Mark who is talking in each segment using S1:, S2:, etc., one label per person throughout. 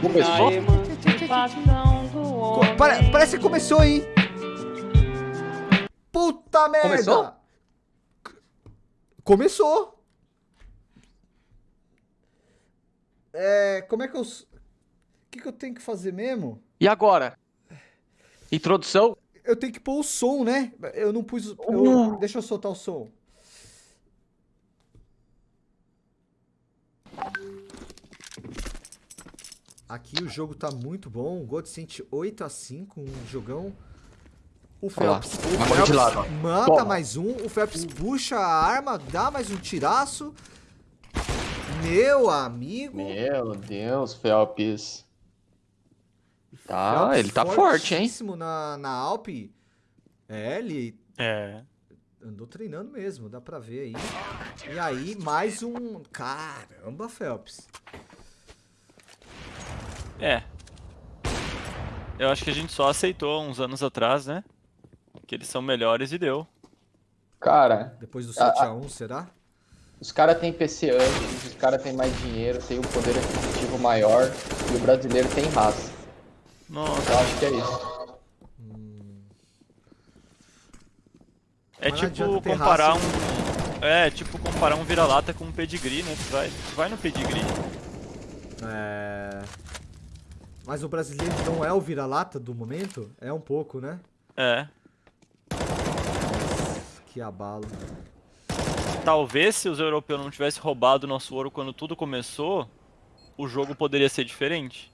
S1: Começou?
S2: Co- pare- parece que começou, hein? Puta merda!
S1: Começou?
S2: C- Começou. É, como é que eu... O que, que eu tenho que fazer mesmo?
S1: E agora? Introdução?
S2: Eu tenho que pôr o som, né? Eu não pus... o- eu-
S1: Uh.
S2: Deixa eu soltar o som. Aqui o jogo tá muito bom. O Godsent 8 a 5 um jogão. O Phelps, o
S1: ó.
S2: mata
S1: Toma.
S2: mais um. O Phelps puxa a arma, dá mais um tiraço. Meu amigo.
S1: Meu Deus, Phelps. Tá,
S2: Phelps
S1: ele tá forte, hein?
S2: fortíssimo Na, na Alp. É, ele
S3: É.
S2: andou treinando mesmo, dá pra ver aí. E aí, mais um. Caramba, Phelps.
S3: É. Eu acho que a gente só aceitou uns anos atrás, né? Que eles são melhores e deu.
S1: Cara,
S2: Depois do
S1: Ah,
S2: 7x1, será?
S1: os caras têm PC antes, os caras têm mais dinheiro, têm um poder aquisitivo maior e o brasileiro tem raça.
S3: Nossa.
S1: Eu acho que é isso.
S3: É
S2: Mas
S3: tipo comparar
S2: raça.
S3: um. É, tipo comparar um vira-lata com um pedigree, né? Tu vai, tu vai no pedigree.
S2: É. Mas o brasileiro não é o vira-lata do momento? É um pouco, né?
S3: É.
S2: Que abalo.
S3: Talvez se os europeus não tivessem roubado o nosso ouro quando tudo começou, o jogo poderia ser diferente.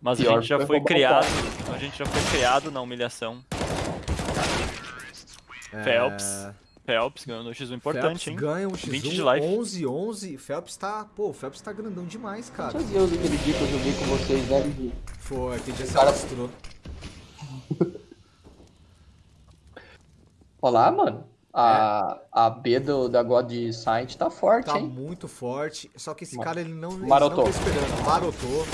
S3: Mas
S1: Pior
S3: a gente já
S1: foi
S3: criado. A gente já foi criado na humilhação.
S2: É...
S3: Phelps. Phelps ganhou no X1 importante,
S2: Phelps
S3: hein?
S2: ganha um X1
S3: 20 de life.
S2: 11 11. Phelps tá, pô, o Phelps tá grandão demais, cara.
S1: Quantos dias aquele dia que eu joguei com vocês, né, Gui?
S2: Foi, aquele dia você
S1: Cara-
S2: mostrou.
S1: Olha lá, mano. A, a B do, da God Science tá forte,
S2: Tá
S1: hein?
S2: muito forte. Só que esse cara ele não, ele
S1: Marotou.
S2: não tá esperando. Marotou.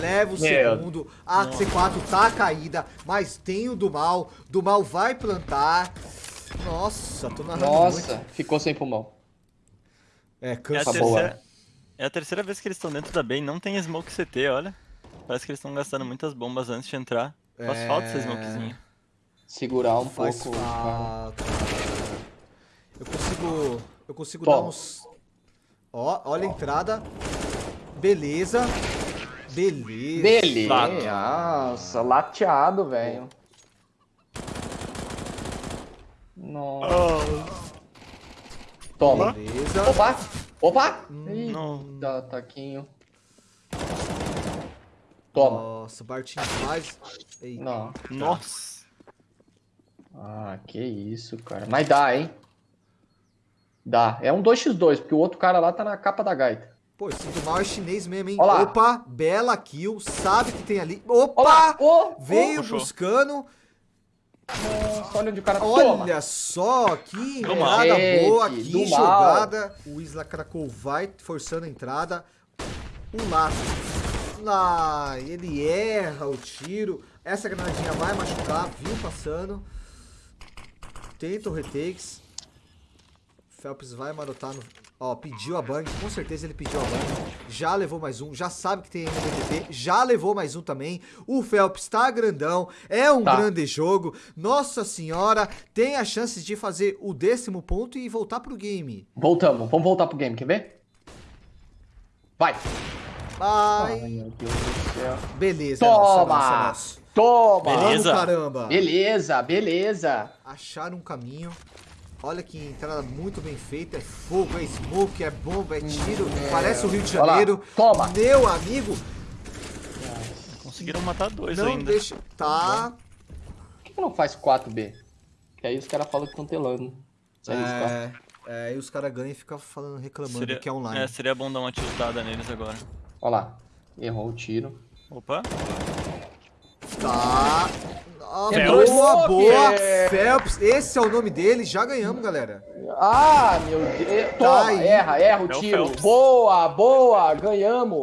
S2: Leva o
S1: Meu.
S2: segundo. A C4 tá caída, mas tem o do mal. Do mal vai plantar. Nossa, tô narrando
S1: Nossa,
S2: muito.
S1: ficou sem pulmão.
S2: É,
S3: É a,
S2: cansa.
S1: Tá boa.
S3: terceira, é a terceira vez que eles estão dentro da B e não tem smoke CT, olha. Parece que eles estão gastando muitas bombas antes de entrar. Faz
S2: É.
S3: falta essa smokezinha.
S1: Segurar um
S2: Faz
S1: pouco.
S2: falta. Eu consigo. Eu consigo
S1: Toma.
S2: dar uns. Ó, olha a entrada. Beleza. Beleza.
S1: Beleza. Nossa, lateado, velho. Nossa. Toma.
S2: Beleza.
S1: Opa! Opa!
S3: Não.
S1: Eita, taquinho. Toma.
S2: Nossa, Bartinho faz. Eita.
S1: Não.
S3: Nossa.
S1: Ah, que isso, cara. Mas dá, hein? Dá. É um 2x2, porque o outro cara lá tá na capa da gaita.
S2: Pô, esse do mal é chinês mesmo, hein?
S1: Ó lá.
S2: Opa, bela kill. Sabe que tem ali. Opa!
S1: Ô,
S2: Veio
S3: puxou.
S2: buscando.
S1: Nossa, olha onde o cara
S2: Olha
S1: toma.
S2: só, que
S3: mal.
S1: Gente,
S2: boa, que
S1: mal.
S2: jogada. O Isla Krakow vai forçando a entrada. Um laço. Ah, ele erra o tiro. Essa granadinha vai machucar, viu passando. Tenta o retakes. Phelps vai marotar no. Ó, pediu a bang, com certeza ele pediu a bang. Já levou mais um, já sabe que tem MDTP, já levou mais um também. O Phelps tá grandão, é um
S1: Tá.
S2: grande jogo. Nossa senhora, tem a chance de fazer o décimo ponto e voltar pro game.
S1: Voltamos. Vamos voltar pro game, quer ver? Vai.
S2: Ai,
S1: meu Deus do céu.
S2: beleza.
S1: Toma!
S2: nosso, é nosso.
S1: Toma!
S3: Beleza.
S2: Vamos, caramba.
S1: Beleza, beleza.
S2: Acharam um caminho. Olha que entrada muito bem feita. É fogo, é smoke, é bomba, é tiro. Parece o Rio de Janeiro.
S1: toma.
S2: Meu amigo,
S3: Conseguiram matar dois
S2: não
S3: ainda.
S2: deixa. Tá.
S1: Por que, que não faz 4B? Que aí os caras falam que estão telando.
S2: É, é, e os caras ganham e ficam falando, reclamando
S3: Seria,
S2: que é online.
S3: é, seria bom dar uma tiltada neles agora.
S1: Olha lá. Errou o tiro.
S3: Opa.
S2: Tá. Ah, boa, boa.
S1: É.
S2: Phelps, esse é o nome dele. Já ganhamos, galera.
S1: Ah, meu Deus. Toma,
S2: aí.
S1: erra, erra o
S3: É o
S1: tiro. Boa, boa, ganhamos.